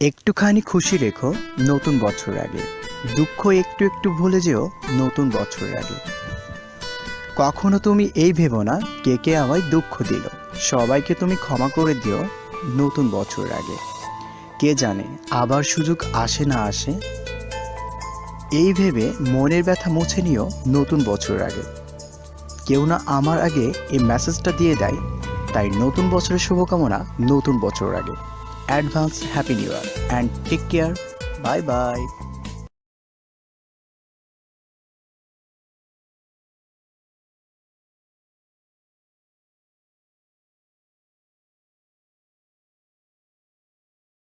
একটুখানি খুশি রেখো নতুন বছর আগে। দুঃখ একটু একটু ভুলে যেও নতুন বছর আগে। কখনো তুমি এই ভেবো না, কে কে আমায় দুঃখ দিল। সবাইকে তুমি ক্ষমা করে দিও নতুন বছর আগে। কে জানে, আবার সুযোগ আসে না আসে? এই ভেবে মনের ব্যথা মুছে নিও নতুন বছর আগে। কেউ না আমার আগে এই মেসেজটা দিয়ে দেয়, তাই নতুন বছরের শুভকামনা নতুন বছর আগে। advance Happy New Year and take care. Bye bye.